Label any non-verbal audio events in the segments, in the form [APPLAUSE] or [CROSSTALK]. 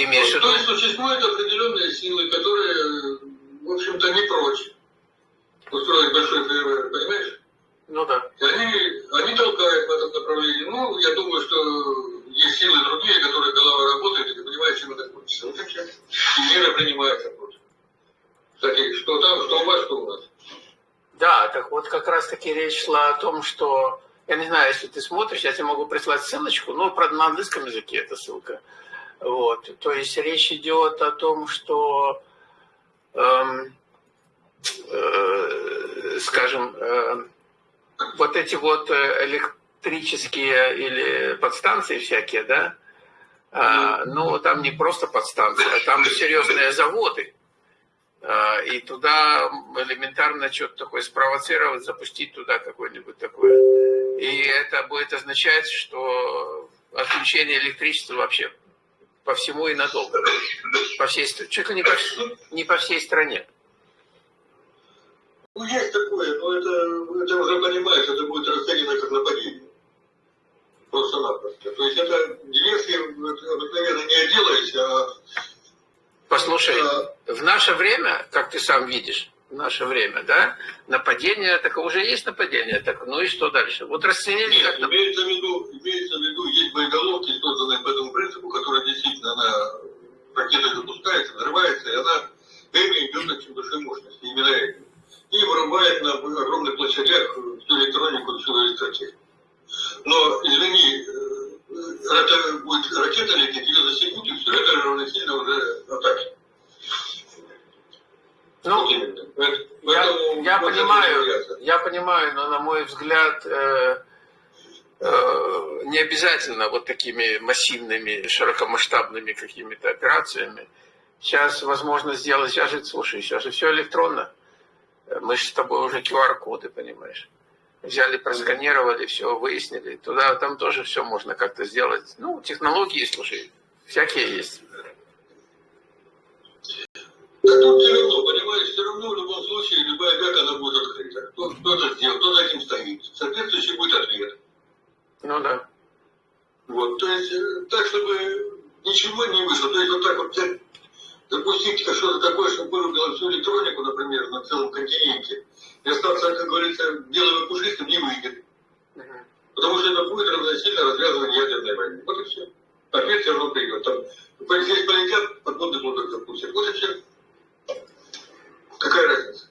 Ты имеешь в виду? То есть существуют определенные силы, которые, в общем-то, не прочь устроить большой фейерверк, понимаешь? Ну да. И они, они толкают в этом направлении. Ну, я думаю, что есть силы другие, которые голова работает, и ты понимаешь, чем это кончится. Вот и все. И против. Кстати, что там, что у вас, что у нас. Да, так вот как раз таки речь шла о том, что, я не знаю, если ты смотришь, я тебе могу прислать ссылочку, ну, правда, на английском языке эта ссылка. Вот, то есть речь идет о том, что, эм, э, скажем, э, вот эти вот электрические или подстанции всякие, да, а, ну, там не просто подстанции, а там серьезные заводы. А, и туда элементарно что-то такое спровоцировать, запустить туда какое-нибудь такое. И это будет означать, что отключение электричества вообще по всему и надолго. По всей, чуть ли не по, не по всей стране. Ну, есть такое, но это, это уже понимаешь, это будет расценено как нападение. Просто-напросто. То есть это диверсии обыкновенно не делаешь, а... Послушай, а... в наше время, как ты сам видишь, в наше время, да, нападение, так уже есть нападение, так, ну и что дальше? Вот расценили Нет, как... имеется в виду, имеется в виду, есть боеголовки, созданные по этому принципу, которые действительно она ракета запускается, взрывается, и она время идет очень большой мощности, именно этим и вырубает на огромных площадях всю электронику, всю электротехнику. Но, извини, э, это будет ракета лететь, ее засекут, и все это равносильно уже атаке. Ну, я, я понимаю, я понимаю, но на мой взгляд, э, э, не обязательно вот такими массивными, широкомасштабными какими-то операциями. Сейчас возможно сделать, сейчас же, слушай, сейчас же все электронно. Мы же с тобой уже QR-коды, понимаешь. Взяли, просканировали, все, выяснили. Туда, там тоже все можно как-то сделать. Ну, технологии, слушай, всякие есть. Да тут все равно, понимаешь, все равно в любом случае любая бяка, она будет открыта. Кто, кто это сделал, кто за этим стоит. Соответствующий будет ответ. Ну да. Вот, то есть, э, так, чтобы ничего не вышло. То есть, вот так вот взять запустить что-то такое, чтобы вырубило всю электронику, например, на целом континенте, и остаться, как говорится, белым и пушистым не выйдет. Потому что это будет равносильно развязывание ядерной войны. Вот и все. Ответ все равно придет. Там, здесь полетят, подводный лодок запустят. Вот и все. Какая разница?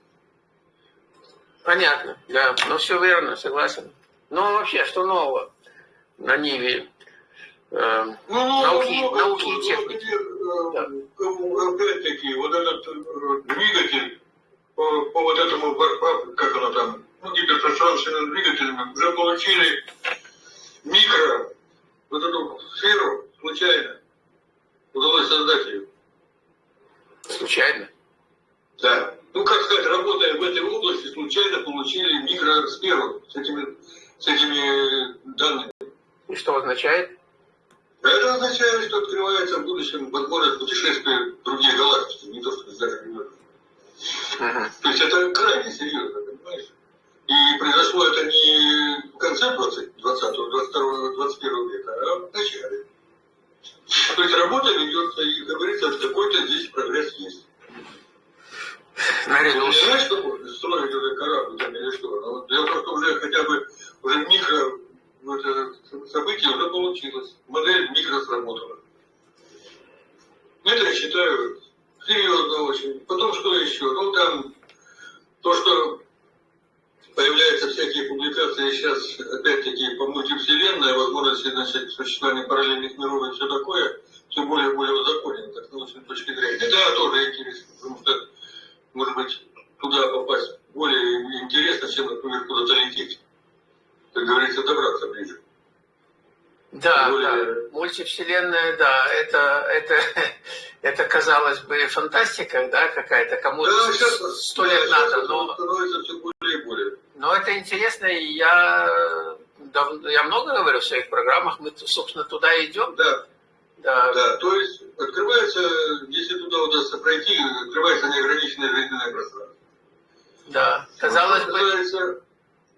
Понятно, да. Ну, все верно, согласен. Ну, вообще, что нового на Ниве? Э, ну, науки, ну, науки и техники. Да. Опять-таки, вот этот э, двигатель по, по вот этому, как оно там, ну, гиперпространственным двигателем, уже получили микро, вот эту сферу случайно. Удалось создать ее. Случайно? Да. Ну, как сказать, работая в этой области, случайно получили микросферу с этими, с этими данными. И что означает? Это означает, что открывается в будущем возможность путешествия в другие галактики, не то, что даже не Ага. То есть это крайне серьезно, понимаешь? И произошло это не в конце 20, 20 22 21 века, а в начале. То есть работа ведется, и, говорится, какой-то здесь прогресс есть. Maravilhoso фантастика, да, какая-то, кому-то да, сто лет да, надо, но... все более и более. Но это интересно, и я, я много говорю в своих программах, мы, собственно, туда идем. Да. Да. да, то есть открывается, если туда удастся пройти, открывается неограниченное жизненное пространство. Да, казалось бы...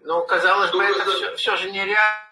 Ну, казалось бы, это все, все же нереально.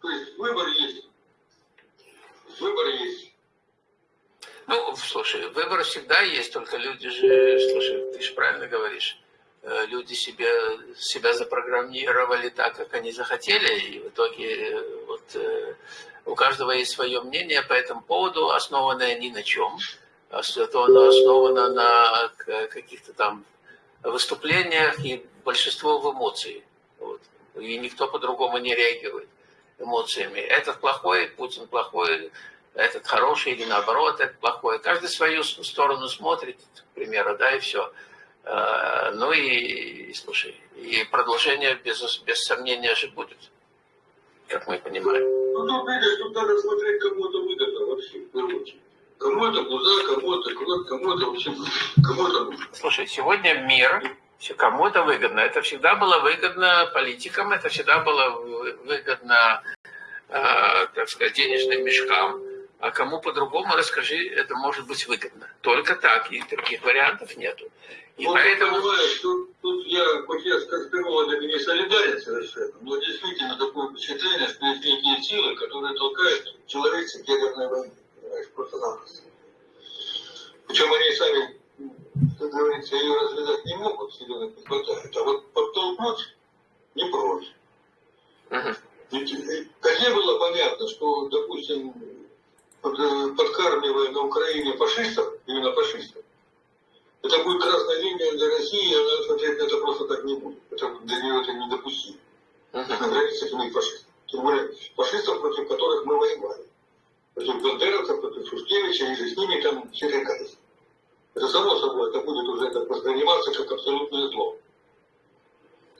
То есть выбор есть. Выбор есть. Ну, слушай, выбор всегда есть, только люди же, слушай, ты же правильно говоришь, э, люди себя, себя запрограммировали так, как они захотели, и в итоге э, вот э, у каждого есть свое мнение по этому поводу, основанное ни на чем, а то оно основано на каких-то там выступлениях и большинство в эмоции. Вот. И никто по-другому не реагирует эмоциями. Этот плохой, Путин плохой, этот хороший или наоборот, этот плохой. Каждый свою сторону смотрит, к примеру, да, и все. А, ну и, и слушай, и продолжение без, без сомнения же будет, как мы понимаем. Ну, тут, видишь, тут надо смотреть, кому это выгодно вообще, в первую очередь. Кому это пуза, кому это кровь, кому это вообще, кому это... Слушай, сегодня мир, кому это выгодно. Это всегда было выгодно политикам, это всегда было выгодно, э, так сказать, денежным мешкам. А кому по-другому, расскажи, это может быть выгодно. Только так, и других вариантов нету. И вот поэтому... понимаешь, тут, тут я, хоть я с конспирологами не солидарен совершенно, но действительно такое впечатление, что есть некие силы, которые толкают человечество к ядерной войне. Понимаешь, просто-напросто. Причем они сами, как говорится, ее развязать не могут, силенок не хватает. А вот подтолкнуть не прочь. Uh-huh. Ведь, э, не было понятно, что, допустим, Э, подкармливая на Украине фашистов, именно фашистов, это будет красная линия для России, и она смотреть на это просто так не будет. Это, для нее это недопустимо. Uh-huh. На границе иметь фашистов. Тем более фашистов, против которых мы воевали. Против бандеровцев, против Шушкевича, и же с ними там черекались. Это само собой, это будет уже так восприниматься как абсолютное зло.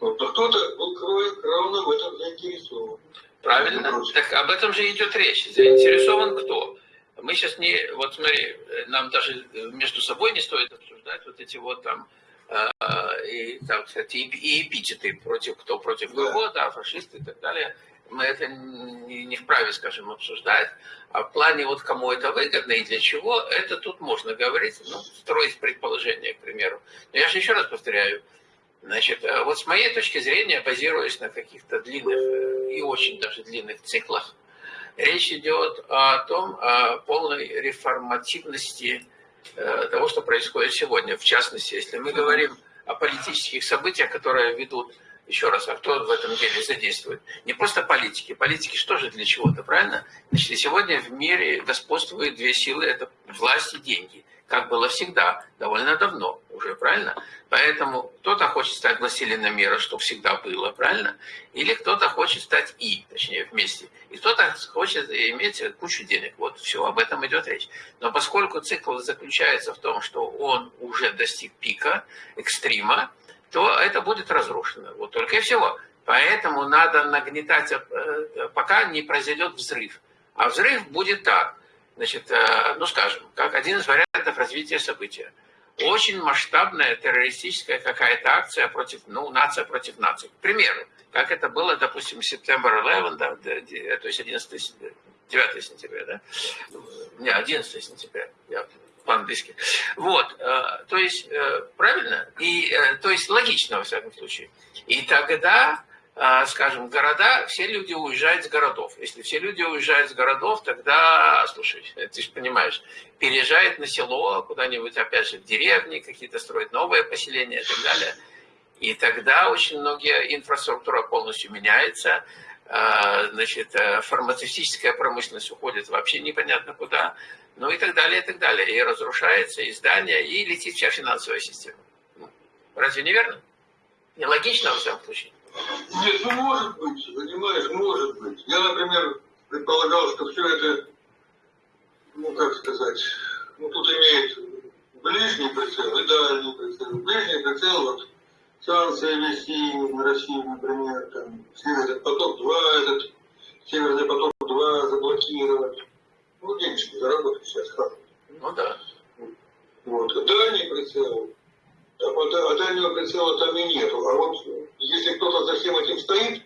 Вот. Но кто-то был кровно в этом заинтересован. Правильно? Так об этом же идет речь. Заинтересован кто? Мы сейчас не, вот смотри, нам даже между собой не стоит обсуждать вот эти вот там, э, и, так сказать, и, и эпитеты против кто против кого, да. да, фашисты и так далее. Мы это не, не вправе, скажем, обсуждать. А в плане вот кому это выгодно и для чего, это тут можно говорить, ну, строить предположение, к примеру. Но я же еще раз повторяю, Значит, э, вот с моей точки зрения, базируясь на каких-то длинных э, и очень даже длинных циклах, речь идет о том, о полной реформативности э, того, что происходит сегодня. В частности, если мы говорим о политических событиях, которые ведут, еще раз, а кто в этом деле задействует? Не просто политики. Политики что же для чего-то, правильно? Значит, сегодня в мире господствуют две силы, это власть и деньги как было всегда, довольно давно уже, правильно? Поэтому кто-то хочет стать властелином мира, что всегда было, правильно? Или кто-то хочет стать и, точнее, вместе. И кто-то хочет иметь кучу денег. Вот все, об этом идет речь. Но поскольку цикл заключается в том, что он уже достиг пика, экстрима, то это будет разрушено. Вот только и всего. Поэтому надо нагнетать, э, пока не произойдет взрыв. А взрыв будет так значит, э, ну скажем, как один из вариантов развития события. Очень масштабная террористическая какая-то акция против, ну, нация против нации. К примеру, как это было, допустим, September 11, да, то есть 11, 9 сентября, да? Не, 11 сентября, я по-английски. Вот, э, то есть, э, правильно? И, то есть, логично, во всяком случае. И тогда скажем, города, все люди уезжают с городов. Если все люди уезжают с городов, тогда, слушай, [LAUGHS] ты же понимаешь, переезжает на село, куда-нибудь, опять же, в деревни, какие-то строят новые поселения и так далее. И тогда очень многие инфраструктура полностью меняется, значит, э, фармацевтическая промышленность уходит вообще непонятно куда, ну и так далее, и так далее. И разрушается и здание, и летит вся финансовая система. Ну, разве не верно? Нелогично, во всяком случае. Нет, ну может быть, понимаешь, может быть. Я, например, предполагал, что все это, ну как сказать, ну тут имеет ближний прицел и дальний прицел. Ближний прицел, вот санкции вести на Россию, например, там, Северный поток-2, этот Северный поток-2 заблокировать. Ну, денежки заработать сейчас как. Ну да. Вот. Дальний прицел, а, а дальнего прицела там и нету. А вот если кто-то за всем этим стоит,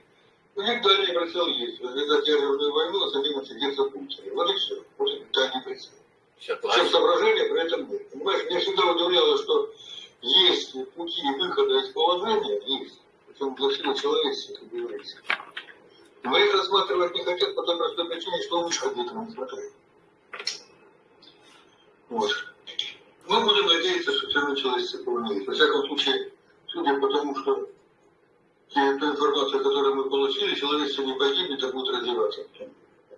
у них дальний прицел есть. Развязать ядерную войну, а за ним отсидеться Путин. Вот и все. Вот это дальний прицел. Все соображения при этом нет. Понимаешь, меня всегда удивляло, что есть пути выхода из положения, есть. Причем для всего человечества, как говорится. Но их рассматривать не хотят по той простой причине, что мишка где-то не хватает. Вот. Мы будем надеяться, что все равно человечество поумнеет. Во всяком случае, судя по тому, что ту информацию, которую мы получили, человечество не погибнет, а будет развиваться.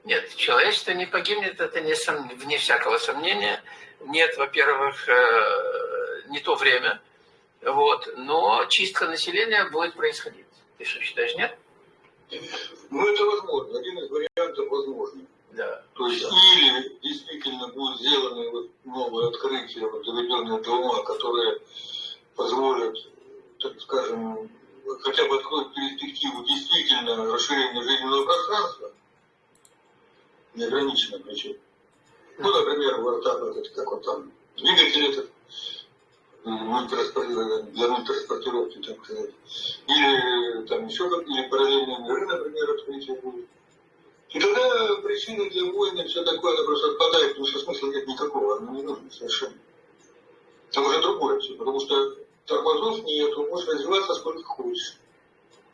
Нет, человечество не погибнет, это не сом... вне всякого сомнения. Нет, во-первых, э, не то время, вот, но чистка населения будет происходить. Ты что, считаешь, нет? Ну, это возможно. Один из вариантов возможно. Да. То есть, или действительно будут сделаны вот новые открытия, вот заведенные двумя, которые позволят, так скажем, хотя бы откроют перспективу действительно расширения жизненного пространства, неограниченно причем. Ну, например, вот так вот, как вот там, двигатель этот, для мультитранспортировки, так сказать. Или там еще как или параллельные миры, например, открытие будет. И тогда причины для войны, все такое, она просто отпадает, потому что смысла нет никакого, она не нужна совершенно. Это уже другое все, потому что тормозов нету, можешь развиваться сколько хочешь.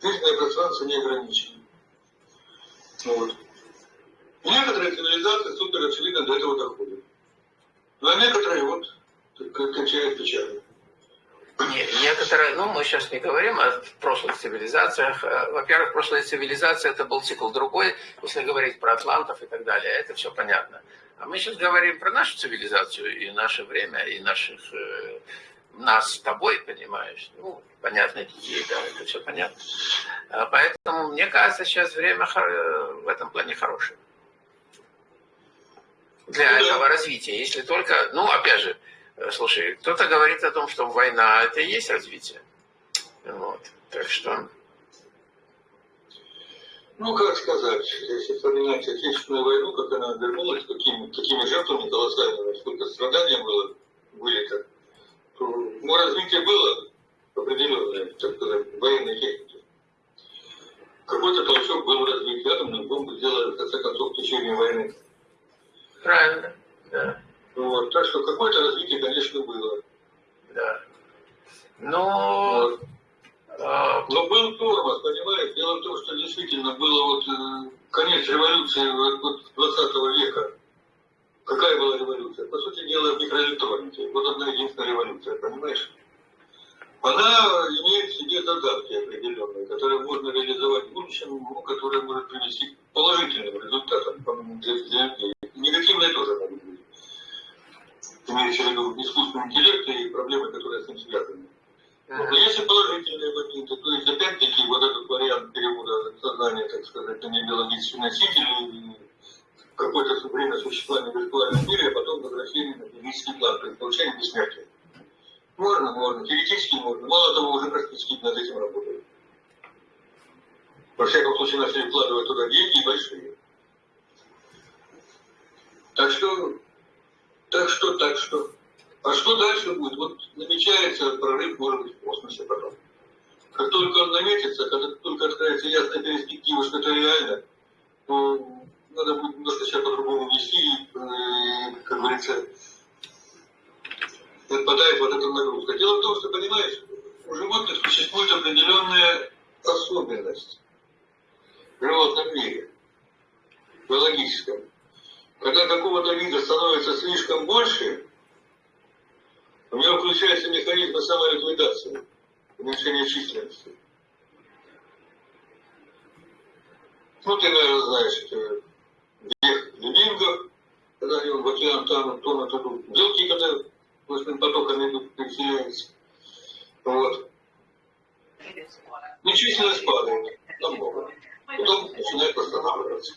Жизненное пространство не ограничено. Вот. Некоторые цивилизации супер очевидно до этого доходят. Ну, а некоторые вот кончают печально. Не, некоторые, ну мы сейчас не говорим о прошлых цивилизациях. Э, во-первых, прошлая цивилизация это был цикл другой, если говорить про атлантов и так далее, это все понятно. А мы сейчас говорим про нашу цивилизацию и наше время, и наших, э, нас с тобой, понимаешь? Ну, понятно, детей, да, это все понятно. А поэтому, мне кажется, сейчас время э, в этом плане хорошее для этого развития. Если только, ну, опять же, слушай, кто-то говорит о том, что война это и есть развитие. Вот. Так что... Ну, как сказать, если вспоминать Отечественную войну, как она обернулась, какими, какими жертвами колоссальными, сколько страданий было, были то, то ну, развитие было определенное, так сказать, военной техники. Какой-то толчок был развит, атомную бомбу сделали, в конце концов, в течение войны. Правильно, да. Вот, так что какое-то развитие, конечно, было. Да. Но... Вот. А... Но был тормоз, понимаешь? Дело в том, что действительно было вот э, конец революции вот, 20 века. Какая была революция? По сути дела, в микроэлектронике. Вот одна единственная революция, понимаешь? Она имеет в себе задатки определенные, которые можно реализовать в будущем, ну, которые могут привести к положительным результатам для, для людей негативные тоже могут быть. В виду искусственный интеллект и проблемы, которые с ним связаны. Но есть и положительные моменты. То есть, опять-таки, вот этот вариант перевода сознания, так сказать, на небиологический носитель, какое-то время существования в виртуальном мире, а потом возвращение на физический план, то есть получение бессмертия. Можно, можно, теоретически можно. Мало того, уже практически над этим работают. Во всяком случае, начали вкладывать туда деньги большие. Так что, так что, так что. А что дальше будет? Вот намечается прорыв, может быть, в космосе потом. Как только он наметится, когда только откроется ясная перспектива, что это реально, то надо будет немножко себя по-другому вести, и, как говорится, отпадает вот эта нагрузка. Дело в том, что, понимаешь, у животных существует определенная особенность в животном мире, биологическом. Когда какого-то вида становится слишком больше, у него включается механизм самоликвидации, уменьшения численности. Ну, ты, наверное, знаешь, это век лемингов, когда они в океан тонут, тонут, идут. Белки, когда плотным потоками идут, переселяются. Вот. И численность падает намного. Потом начинает восстанавливаться.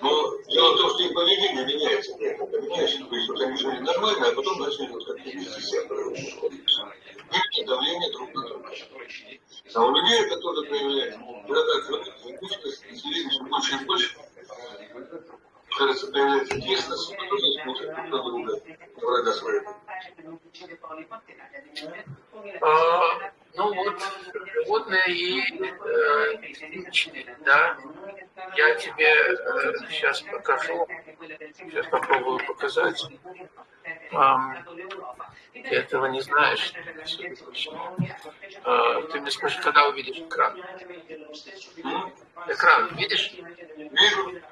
Но дело в том, что их поведение меняется. Понимаешь? То есть вот они жили нормально, а потом начали вот как-то вести себя Выйти давление друг на друга. А у людей проявляется. Когда так гибкость, население больше и больше, кажется, появляется тесность, которые смотрят друг на друга, врага своего. А, ну вот, животные и э, да, я тебе э, сейчас покажу, сейчас попробую показать. Ты этого не знаешь. А, ты мне скажи, когда увидишь экран. Экран, видишь? Вижу.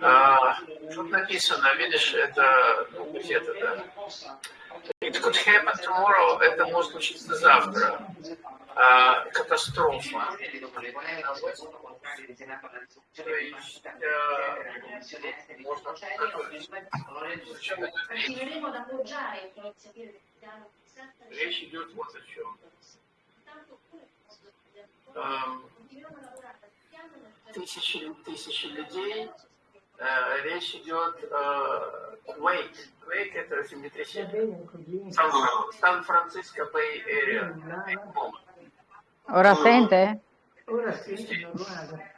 А, тут написано, видишь, это, ну, где-то, да. It could happen tomorrow, это может случиться завтра. А, катастрофа. Э, Речь идет вот о чем. Эм, тысячи, тысячи людей. Э, речь идет э, Quake. Quake это землетрясение. Сан- Сан-Франциско Бэй Area. Ora sì, normale.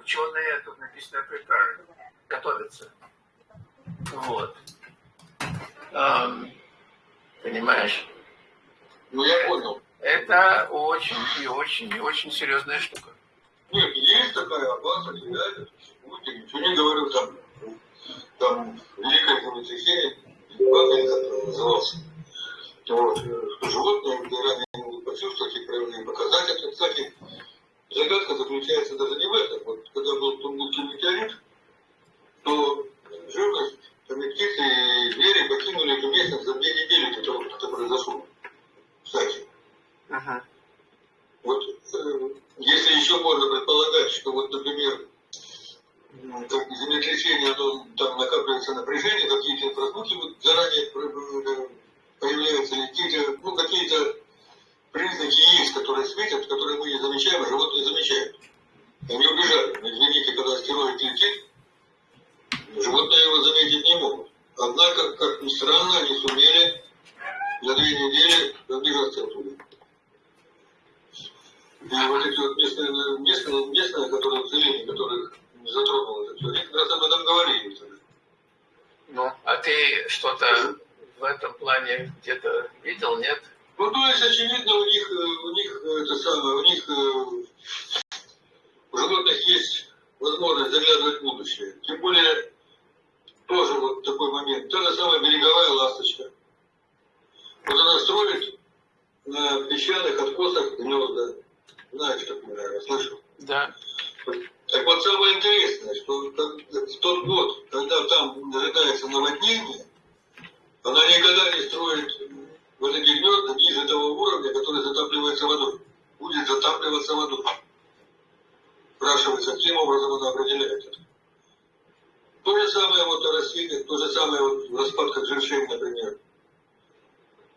Ученые, тут написано prepare, готовятся. Вот. Эм, понимаешь? Ну, я понял. Это очень и очень и очень серьезная штука. Нет, есть такая опасность, реально. Путин, ничего не говорю, там, там, Бабель, как он назывался. Вот, что животные, когда ранее не могут почувствовать и показать это. Кстати, загадка заключается даже не в этом. Вот, когда был Тунгусский метеорит, то живность, там и птицы, и звери покинули эту местность за две недели до того, как это произошло. Кстати. Ага. Вот э, если еще можно предполагать, что вот, например, как землетрясение, оно, там накапливается напряжение, какие-то инфразвуки вот заранее э, появляются, или какие-то, ну, какие-то признаки есть, которые светят, которые мы не замечаем, а животные замечают. Они убежали. Но извините, когда астероид летит, животные его заметить не могут. Однако, как ни странно, они сумели за две недели разбежаться оттуда. И вот эти вот местные, местные, местные которые население, которых не затронуло это все, они как раз об этом говорили. Ну, а ты что-то в этом плане где-то видел, нет? Ну, то есть, очевидно, у них, э, у них э, это самое, у них э, у животных есть возможность заглядывать в будущее. Тем более, тоже вот такой момент. Та же самая береговая ласточка. Вот она строит на песчаных откосах гнезда. Знаешь, такое, наверное, слышал. Да. Так вот самое интересное, что в тот год, когда там ожидается наводнение, она никогда не строит вот эти гнезда ниже того уровня, который затапливается водой. Будет затапливаться водой. Спрашивается, каким образом она определяет это. То же самое вот растениях, то же самое вот в распадках например.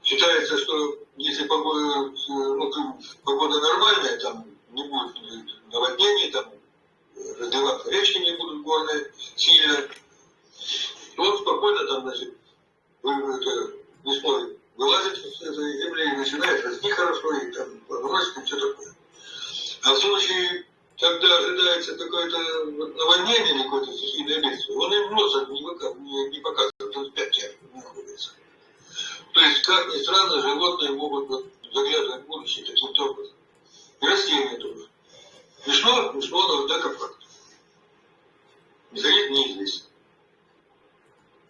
Считается, что если погода, ну, погода нормальная, там не будет наводнений, там разливаться речки не будут горные сильно, то он спокойно там, значит, весной вылазит с этой земли и начинает расти хорошо, и там плодоносит и все такое. А в случае, когда ожидается какое-то наводнение или какое-то стихийное бедствие, он им носа не, выка- не, не показывает, он пять находится. То есть, как ни странно, животные могут вот заглядывать в будущее таким образом. И растения тоже. Смешно, смешно, но однако факт. Механизм неизвестен.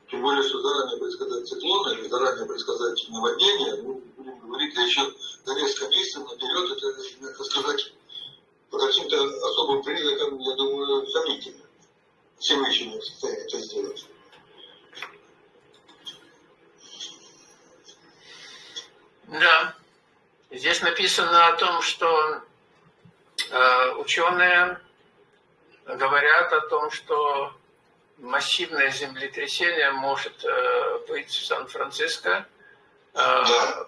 Тем более, что заранее предсказать циклоны или заранее предсказать наводнение, ну, будем говорить, да еще за несколько месяцев наперед, это, надо сказать, по каким-то особым признакам, я думаю, сомнительно. Все мы еще не в состоянии это сделать. Да. Здесь написано о том, что ученые говорят о том, что массивное землетрясение может э, быть в Сан-Франциско, э,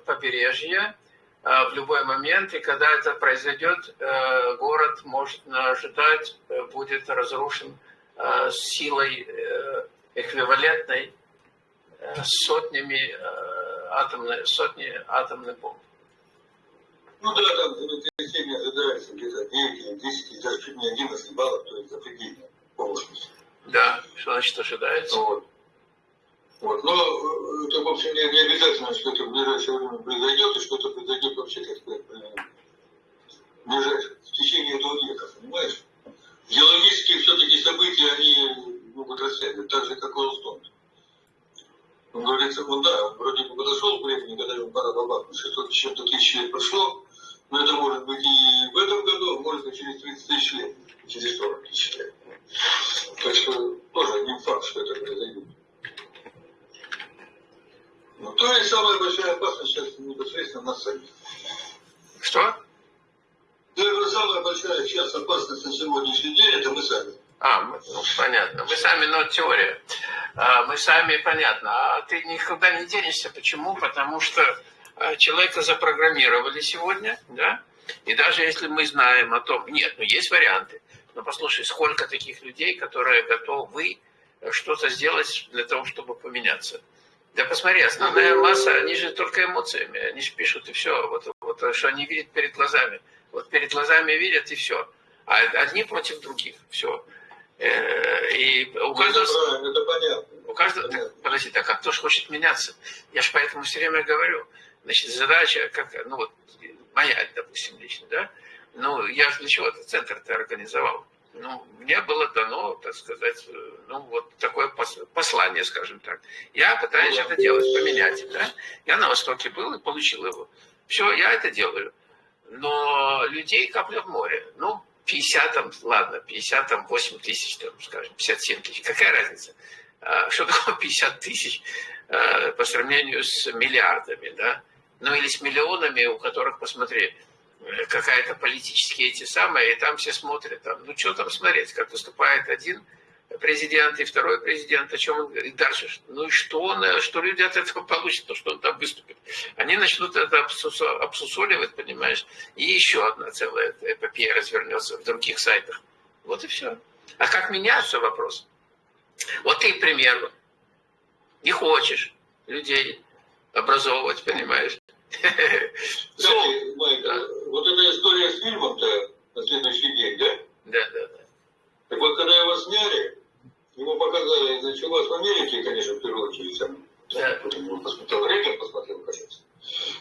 побережье, э, в любой момент, и когда это произойдет, э, город может ожидать, э, будет разрушен э, силой э, эквивалентной э, сотнями э, атомной, сотни атомных бомб. Ну да, там землетрясение ожидается где-то 9 или 10, или даже чуть не 11 баллов, то есть запредельно мощность. Да, что значит ожидается? Вот. Вот. Но э, это, в общем, не, не обязательно, что это в ближайшее время произойдет, и что это произойдет вообще, как сказать, э, в течение этого века, понимаешь? Геологические все-таки события, они могут растягивать, так же, как Лоустон. Он говорится, ну да, вроде бы подошел к времени, когда ему пора бабахнуть, 600 с чем-то тысяч лет прошло, Но это может быть и в этом году, а может быть через 30 тысяч лет, через 40 тысяч лет. Так что тоже не факт, что это произойдет. Ну, то есть самая большая опасность сейчас непосредственно нас самих. Что? Наверное, самая большая сейчас опасность на сегодняшний день это мы сами. А, ну, понятно. Мы сами, но теория. А, мы сами, понятно. А ты никуда не денешься. Почему? Потому что человека запрограммировали сегодня, да? И даже если мы знаем о том... Нет, ну есть варианты. Но послушай, сколько таких людей, которые готовы что-то сделать для того, чтобы поменяться. Да посмотри, основная масса, они же только эмоциями, они же пишут и все, вот, вот что они видят перед глазами. Вот перед глазами видят и все. А одни против других, все. И у Это каждого... правильно, это понятно. У каждого... Так, подожди, так а кто же хочет меняться? Я же поэтому все время говорю. Значит, задача, как, ну вот, моя, допустим, лично, да? Ну, я же для чего этот центр-то организовал? Ну, мне было дано, так сказать, ну, вот такое пос- послание, скажем так. Я пытаюсь это делать, поменять, да? Я на Востоке был и получил его. Все, я это делаю. Но людей капля в море. Ну, 50 там, ладно, 50 там, 8 тысяч, там, скажем, 57 тысяч. Какая разница? Что такое 50 тысяч а, по сравнению с миллиардами, да? Ну, или с миллионами, у которых, посмотри, э, какая-то политические эти самые, и там все смотрят, там, ну, что там смотреть, как выступает один президент и второй президент, о чем он говорит дальше. Ну и что, он, э, что люди от этого [LAUGHS] получат, то, что он там выступит. Они начнут это обсусо- обсусоливать, понимаешь, и еще одна целая эпопея развернется в других сайтах. Вот и все. А как меняться вопрос? Вот ты, к примеру, не хочешь людей образовывать, понимаешь? [LAUGHS] Кстати, Майк, вот эта история с фильмом-то на следующий день, да? Да, да, да. Так вот, когда его сняли, ему показали, началось в Америке, конечно, в первую очередь, сам, Да. его посмотрел, рейтинг посмотрел, кажется.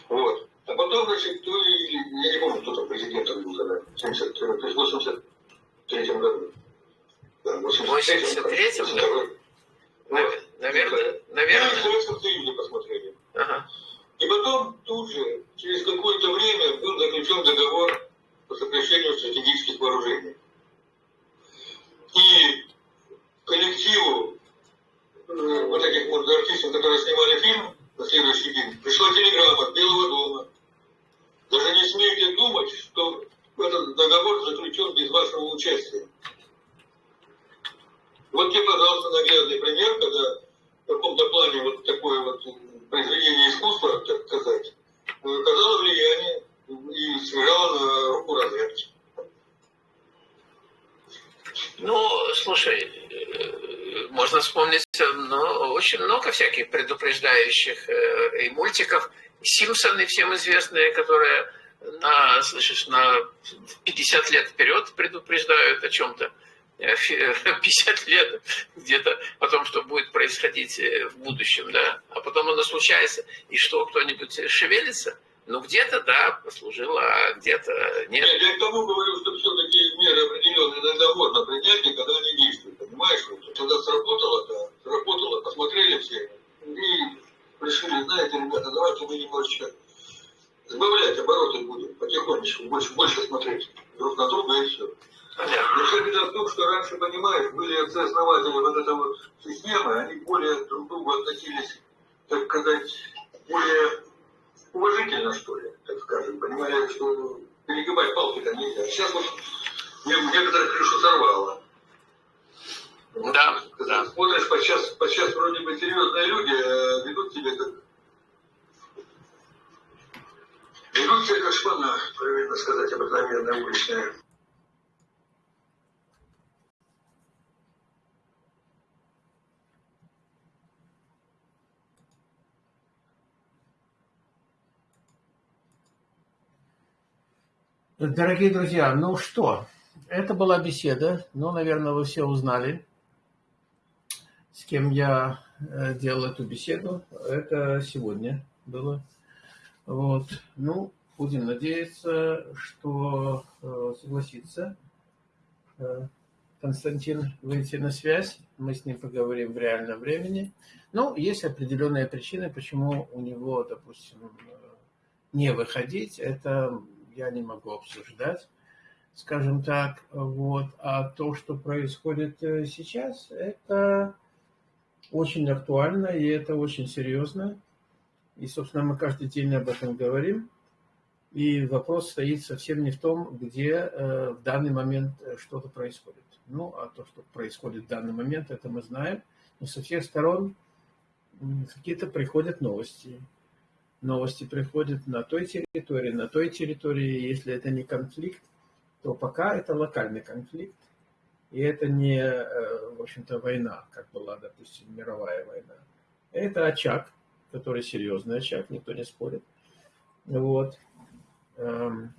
Вот. А потом, значит, то ли, я не помню, кто там президентом был тогда, в 70, то есть в 83 году. Да, в 83 83-м, да? Вот. Навер- Наверное, Ну, и в наверное. Союзе посмотрели. Ага. И потом тут же, через какое-то время, был заключен договор по сокращению стратегических вооружений. И коллективу э, вот этих вот артистов, которые снимали фильм на следующий день, пришла телеграмма от Белого дома. Даже не смейте думать, что этот договор заключен без вашего участия. Вот тебе, пожалуйста, наглядный пример, когда в каком-то плане вот такое вот произведение искусства, так сказать, оказало влияние и сыграло на руку разведки. Ну, слушай, э, можно вспомнить ну, очень много всяких предупреждающих э, и мультиков. Симпсоны всем известные, которые на, слышишь, на 50 лет вперед предупреждают о чем-то. Э, фи- 50 лет где-то о том, что будет происходить э, в будущем, да. А потом оно случается, и что, кто-нибудь шевелится? Ну, где-то, да, послужило, а где-то нет. Нет, я к тому говорю, что все-таки меры определенные иногда можно принять, и когда они действуют, понимаешь? Когда сработало, да, сработало, посмотрели все, и решили, знаете, ребята, давайте мы немножечко сбавлять обороты будем, потихонечку, больше, больше смотреть друг на друга и все. Понятно. Но вся беда в том, что раньше, понимаешь, были отцы-основатели вот этой вот системы, они более друг к другу относились, так сказать, более уважительно, что ли, так скажем, понимая, что перегибать палки-то нельзя. Сейчас вот не- некоторых крышу сорвало. Да, да. Смотришь, подчас, подчас вроде бы серьезные люди а ведут себя как... Ведут себя как шпана, правильно сказать, обыкновенная уличная. Дорогие друзья, ну что, это была беседа. Ну, наверное, вы все узнали, с кем я э, делал эту беседу. Это сегодня было. Вот. Ну, будем надеяться, что э, согласится э, Константин выйти на связь. Мы с ним поговорим в реальном времени. Ну, есть определенные причины, почему у него, допустим, не выходить. Это я не могу обсуждать, скажем так. Вот. А то, что происходит э, сейчас, это очень актуально и это очень серьезно. И, собственно, мы каждый день об этом говорим. И вопрос стоит совсем не в том, где э, в данный момент э, что-то происходит. Ну, а то, что происходит в данный момент, это мы знаем. Но со всех сторон какие-то приходят новости. Новости приходят на той территории, на той территории. Если это не конфликт, то пока это локальный конфликт. И это не, э, в общем-то, война, как была, допустим, мировая война. Это очаг, который серьезный очаг, никто не спорит. Вот. Эм,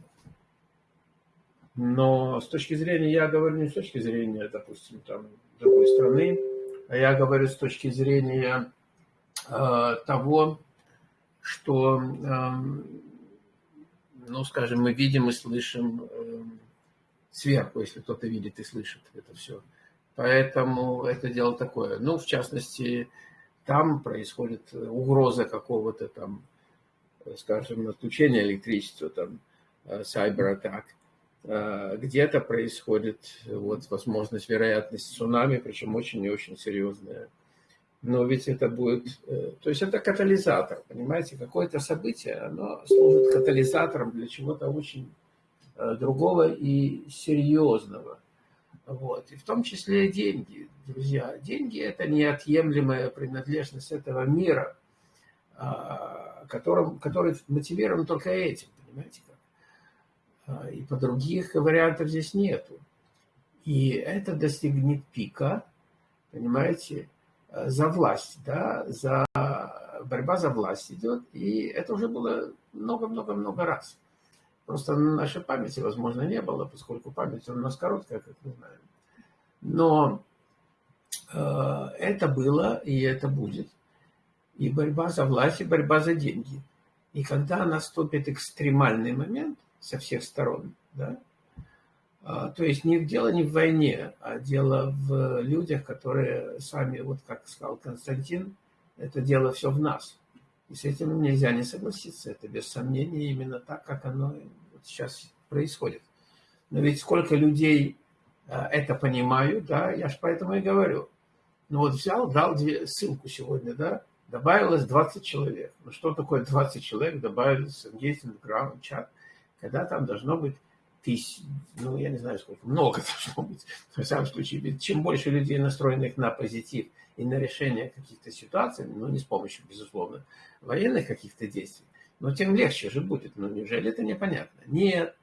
но с точки зрения, я говорю не с точки зрения, допустим, там, другой страны, а я говорю с точки зрения э, того, что, э, ну, скажем, мы видим и слышим э, сверху, если кто-то видит и слышит это все. Поэтому это дело такое. Ну, в частности, там происходит угроза какого-то там, скажем, отключения электричества, там, Э, где-то происходит вот возможность, вероятность цунами, причем очень и очень серьезная. Но ведь это будет, э, то есть это катализатор, понимаете, какое-то событие, оно служит катализатором для чего-то очень э, другого и серьезного. Вот. И в том числе деньги, друзья. Деньги – это неотъемлемая принадлежность этого мира, а, которым, который мотивирован только этим, понимаете, а, и по других вариантов здесь нету. И это достигнет пика, понимаете, за власть, да, за борьба за власть идет, и это уже было много-много-много раз. Просто на нашей памяти, возможно, не было, поскольку память у нас короткая, как мы знаем. Но э, это было, и это будет. И борьба за власть, и борьба за деньги. И когда наступит экстремальный момент – со всех сторон. Да? А, то есть не, дело не в войне, а дело в людях, которые сами, вот как сказал Константин, это дело все в нас. И с этим нельзя не согласиться. Это без сомнения именно так, как оно вот сейчас происходит. Но ведь сколько людей а, это понимают, да, я же поэтому и говорю. Ну вот взял, дал ссылку сегодня, да, добавилось 20 человек. Ну что такое 20 человек добавились в Engagement чат? когда там должно быть тысяч, ну, я не знаю сколько, много [LAUGHS] должно быть. В самом случае, чем больше людей, настроенных на позитив и на решение каких-то ситуаций, ну, не с помощью, безусловно, военных каких-то действий, но тем легче же будет. Ну, неужели это непонятно? Нет,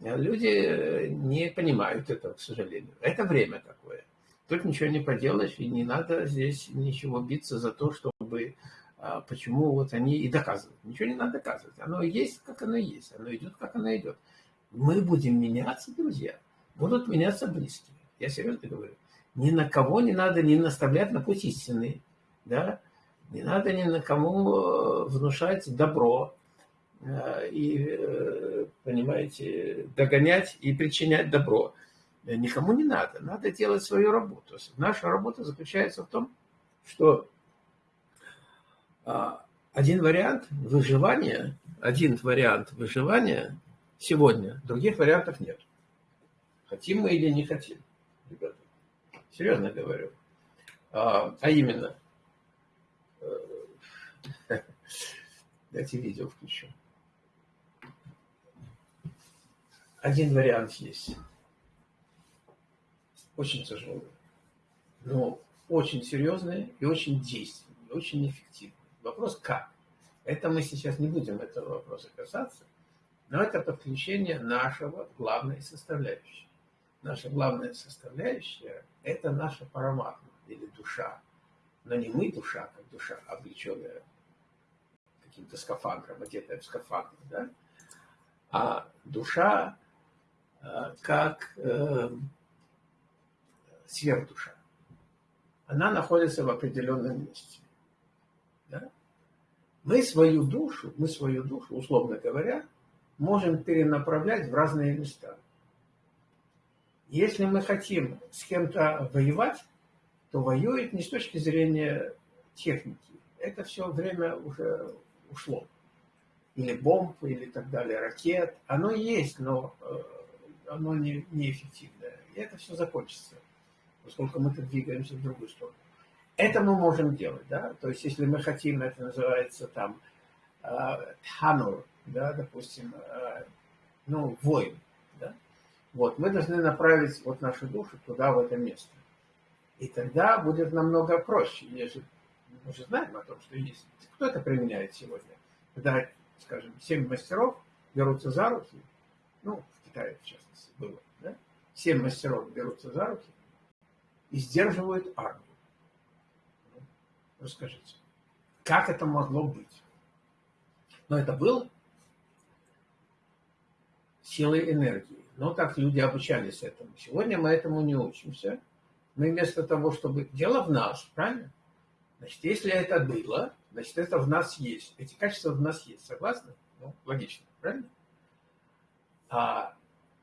люди не понимают этого, к сожалению. Это время такое. Тут ничего не поделаешь, и не надо здесь ничего биться за то, чтобы а почему вот они и доказывают. Ничего не надо доказывать. Оно есть, как оно есть. Оно идет, как оно идет. Мы будем меняться, друзья. Будут меняться близкие. Я серьезно говорю. Ни на кого не надо не наставлять на путь истины. Да? Не надо ни на кому э, внушать добро. Э, и, э, понимаете, догонять и причинять добро. Никому не надо. Надо делать свою работу. Наша работа заключается в том, что а, один вариант выживания, один вариант выживания сегодня, других вариантов нет. Хотим мы или не хотим, ребята. Серьезно говорю. А, а именно, э, [LAUGHS] дайте видео включу. Один вариант есть. Очень тяжелый, но очень серьезный и очень действенный, очень эффективный. Вопрос как? Это мы сейчас не будем этого вопроса касаться, но это подключение нашего главной составляющей. Наша главная составляющая – это наша параматма или душа. Но не мы душа, как душа, облеченная каким-то скафандром, одетая в скафандр, да? а душа э, как э, сверхдуша. Она находится в определенном месте. Да? Мы свою душу, мы свою душу, условно говоря, можем перенаправлять в разные места. Если мы хотим с кем-то воевать, то воюет не с точки зрения техники. Это все время уже ушло. или бомб, или так далее, ракет. Оно есть, но э, оно не, неэффективное. И это все закончится, поскольку мы тут двигаемся в другую сторону. Это мы можем делать, да, то есть если мы хотим, это называется там танур, да, допустим, э, ну, воин, да, вот, мы должны направить вот нашу душу туда, в это место. И тогда будет намного проще, нежели мы же знаем о том, что есть. Кто это применяет сегодня? Когда, скажем, семь мастеров берутся за руки, ну, в Китае, в частности, было, да? Семь мастеров берутся за руки и сдерживают армию. Расскажите, как это могло быть? Но это было силой энергии. Но так люди обучались этому. Сегодня мы этому не учимся. Мы вместо того, чтобы... Дело в нас, правильно? Значит, если это было, значит, это в нас есть. Эти качества в нас есть. Согласны? Ну, логично, правильно? А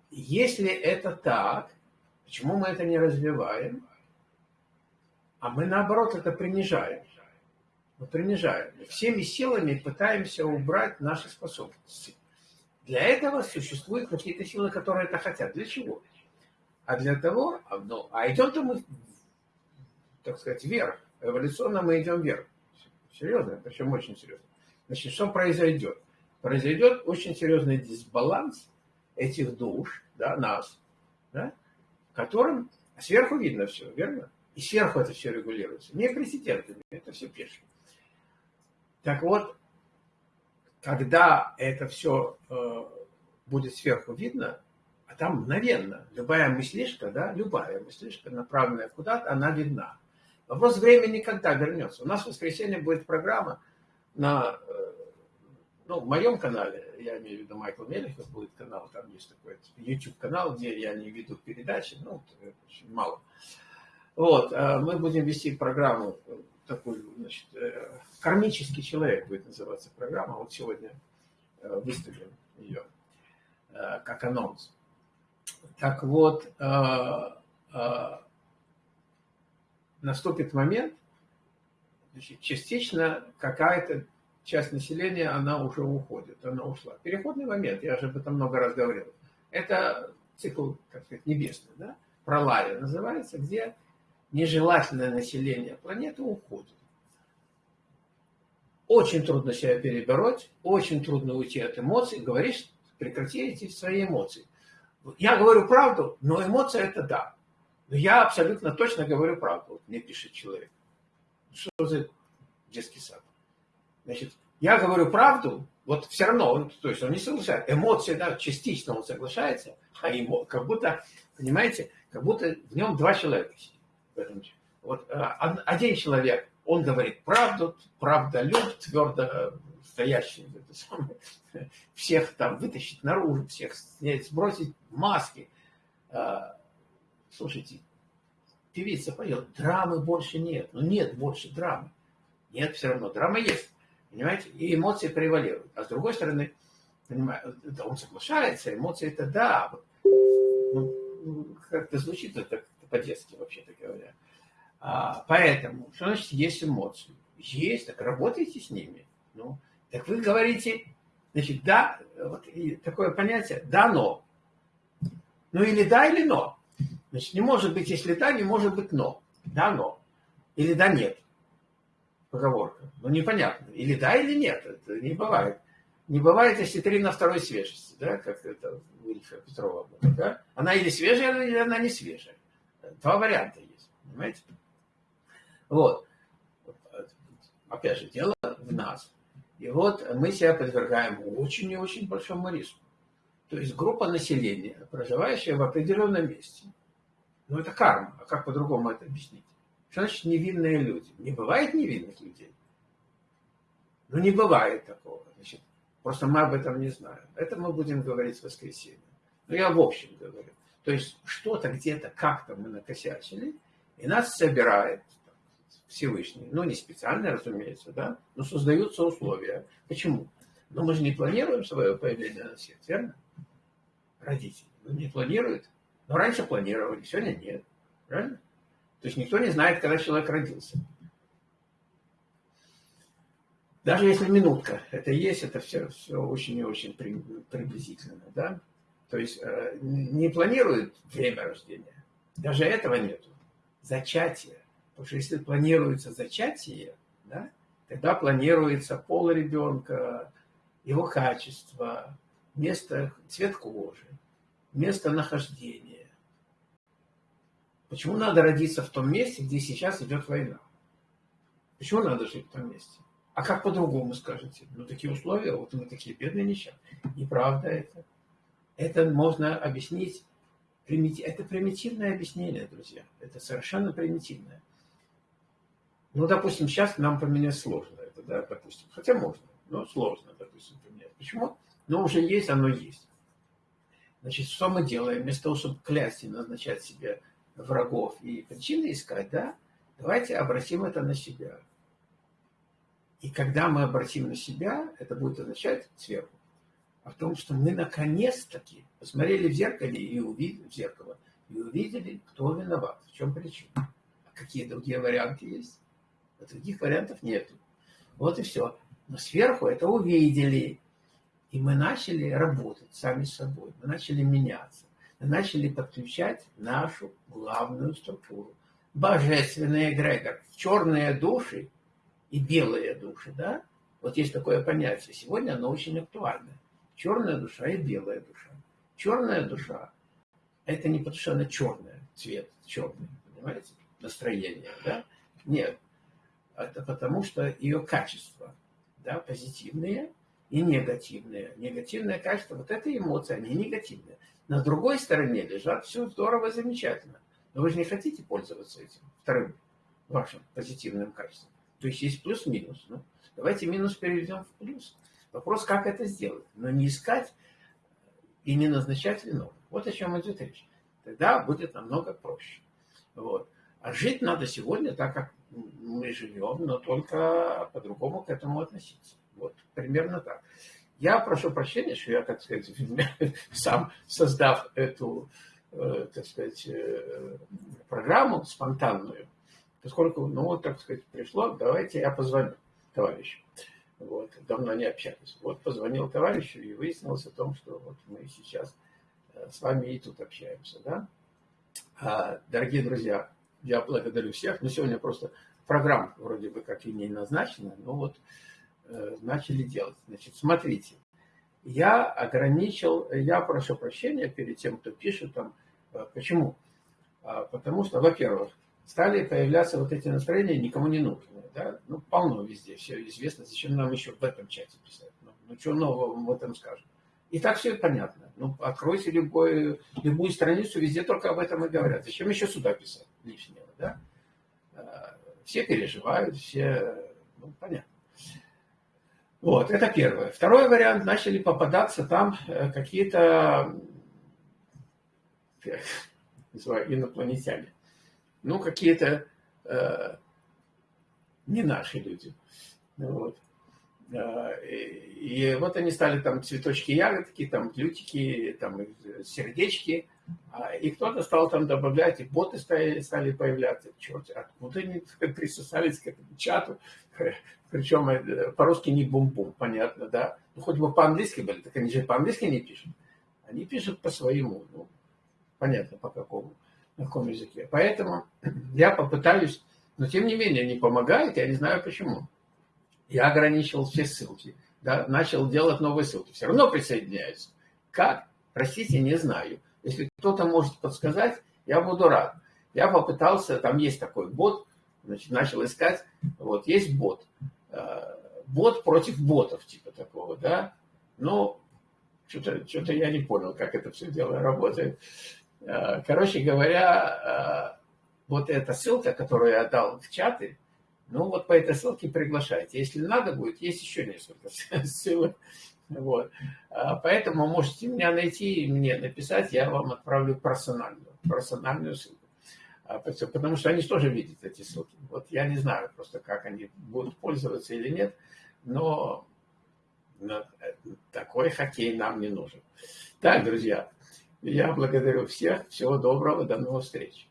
если это так, почему мы это не развиваем? А мы, наоборот, это принижаем. Мы принижаем. Всеми силами пытаемся убрать наши способности. Для этого существуют какие-то силы, которые это хотят. Для чего? А для того, а, ну, а идем-то мы, так сказать, вверх. Эволюционно мы идем вверх. Серьезно, причем очень серьезно. Значит, что произойдет? Произойдет очень серьезный дисбаланс этих душ, да, нас, да, которым сверху видно все, верно? И сверху это все регулируется. Не президентами, это все пешки. Так вот, когда это все э, будет сверху видно, а там мгновенно, любая мыслишка, да, любая мыслишка, направленная куда-то, она видна. Вопрос времени, когда вернется. У нас в воскресенье будет программа на, э, ну, в моем канале, я имею в виду Майкл Мелехов, будет канал, там есть такой YouTube-канал, где я не веду передачи, ну, очень мало. Вот, а мы будем вести программу такой, значит, э, кармический человек будет называться программа. Вот сегодня э, выставим ее э, как анонс. Так вот, наступит момент, значит, частично какая-то часть населения, она уже уходит, она ушла. Переходный момент, я уже об этом много раз говорил. Это цикл, как сказать, небесный, да? Пролая называется, где нежелательное население планеты уходит. Очень трудно себя перебороть, очень трудно уйти от эмоций. Говоришь, прекрати эти свои эмоции. Я говорю правду, но эмоция это да. Но я абсолютно точно говорю правду. Вот мне пишет человек. Что за детский сад? Значит, я говорю правду, вот все равно, он, то есть он не соглашается. Эмоции, да, частично он соглашается, а ему как будто, понимаете, как будто в нем два человека сидят. Вот э, один человек, он говорит правду, правда люб, твердо стоящий, это самое, [LAUGHS] всех там вытащить наружу, всех снять, сбросить маски. Э, слушайте, певица поет, драмы больше нет. Ну нет больше драмы. Нет, все равно драма есть. Понимаете? И эмоции превалируют. А с другой стороны, понимаете, он соглашается, эмоции это да. Ну, как-то звучит это по-детски, вообще-то говоря. А, поэтому, что значит есть эмоции? Есть, так работайте с ними. Ну, так вы говорите, значит, да, вот и такое понятие, да, но. Ну или да, или но. Значит, не может быть, если да, не может быть но. Да, но. Или да, нет. Поговорка. Ну, непонятно. Или да, или нет. Это не бывает. Не бывает, если три на второй свежести, да, как это Ильфа Петрова. Да? Она или свежая, или она не свежая. Два варианта есть, понимаете? Вот. Опять же, дело в нас. И вот мы себя подвергаем очень и очень большому риску. То есть группа населения, проживающая в определенном месте. Ну, это карма. А как по-другому это объяснить? Что значит невинные люди? Не бывает невинных людей. Ну, не бывает такого. Значит, просто мы об этом не знаем. Это мы будем говорить в воскресенье. Ну, я в общем говорю. То есть что-то где-то, как-то мы накосячили, и нас собирает Всевышний. Ну, не специально, разумеется, да, но создаются условия. Почему? Но мы же не планируем свое появление на свет, верно? Родители. Ну, не планируют. Но раньше планировали, сегодня нет. Правильно? То есть никто не знает, когда человек родился. Даже если минутка это есть, это все, все очень и очень приблизительно. Да? То есть э, не планируют время рождения. Даже этого нету. Зачатие. Потому что если планируется зачатие, да, тогда планируется пол ребенка, его качество, место, цвет кожи, место нахождения. Почему надо родиться в том месте, где сейчас идет война? Почему надо жить в том месте? А как по-другому скажете? Ну, такие условия, вот мы такие бедные несчастные. Неправда это. Это можно объяснить. Это примитивное объяснение, друзья. Это совершенно примитивное. Ну, допустим, сейчас нам поменять сложно это, да, допустим. Хотя можно, но сложно, допустим, поменять. Почему? Но уже есть, оно есть. Значит, что мы делаем? Вместо того, чтобы клясть и назначать себе врагов и причины искать, да, давайте обратим это на себя. И когда мы обратим на себя, это будет означать сверху, о том, что мы наконец-таки посмотрели в зеркале и увидели в зеркало, и увидели, кто виноват, в чем причина. А какие другие варианты есть? А других вариантов нету. Вот и все. Но сверху это увидели. И мы начали работать сами собой. Мы начали меняться. Мы начали подключать нашу главную структуру. Божественный эгрегор. Черные души и белые души. Да? Вот есть такое понятие. Сегодня оно очень актуально. Черная душа и белая душа. Черная душа – это не потому, что она черная, цвет черный, понимаете, настроение, да? Нет, это потому, что ее качества, да, позитивные и негативные. Негативное качество, вот это эмоции, они негативные. На другой стороне лежат все здорово, замечательно. Но вы же не хотите пользоваться этим вторым вашим позитивным качеством. То есть есть плюс-минус. Ну, давайте минус переведем в плюс. Вопрос, как это сделать. Но не искать и не назначать виновных. Вот о чем идет речь. Тогда будет намного проще. Вот. А жить надо сегодня так, как мы живем, но только по-другому к этому относиться. Вот примерно так. Я прошу прощения, что я, так сказать, [LAUGHS] сам создав эту, э, так сказать, э, программу спонтанную, поскольку, ну, так сказать, пришло, давайте я позвоню товарищу. Вот, давно не общались. Вот позвонил товарищу и выяснилось о том, что вот мы сейчас э, с вами и тут общаемся, да. А, дорогие друзья, я благодарю всех. Но сегодня просто программа вроде бы как и не назначена, но вот э, начали делать. Значит, смотрите, я ограничил, я прошу прощения перед тем, кто пишет там. Э, почему? А, потому что, во-первых, стали появляться вот эти настроения никому не нужные. Да? Ну, полно везде, все известно. Зачем нам еще в этом чате писать? Ну, ну что нового мы в этом скажем? И так все понятно. Ну, откройте любой, любую страницу, везде только об этом и говорят. Зачем еще сюда писать лишнего, да? А, все переживают, все, ну, понятно. Вот, это первое. Второй вариант, начали попадаться там э, какие-то, [LAUGHS] называю, инопланетяне. Ну, какие-то э, не наши люди. Вот. И вот они стали там цветочки, ягодки, там лютики, там сердечки. А, и кто-то стал там добавлять, и боты стали, стали появляться. Черт, откуда они [LAUGHS] присосались к этому чату? [LAUGHS] Причем э, по-русски не бум-бум, понятно, да? Ну, хоть бы по-английски были, так они же по-английски не пишут. Они пишут по-своему, ну, понятно, по какому, на каком языке. Поэтому [CLEARS THROAT] я попытаюсь, но тем не менее не помогает, я не знаю почему я ограничивал все ссылки, да, начал делать новые ссылки. Все равно присоединяются. Как? Простите, не знаю. Если кто-то может подсказать, я буду рад. Я попытался, там есть такой бот, значит, начал искать, вот, есть бот. Э, бот против ботов, типа такого, да. Но что-то что я не понял, как это все дело работает. Э, короче говоря, э, вот эта ссылка, которую я дал в чаты, ну, вот по этой ссылке приглашайте. Если надо будет, есть еще несколько [LAUGHS] ссылок. Вот. А, поэтому можете меня найти и мне написать, я вам отправлю персональную, персональную ссылку. А, потому что они тоже видят эти ссылки. Вот я не знаю просто, как они будут пользоваться или нет, но такой хоккей нам не нужен. Так, друзья, я благодарю всех. Всего доброго, до новых встреч.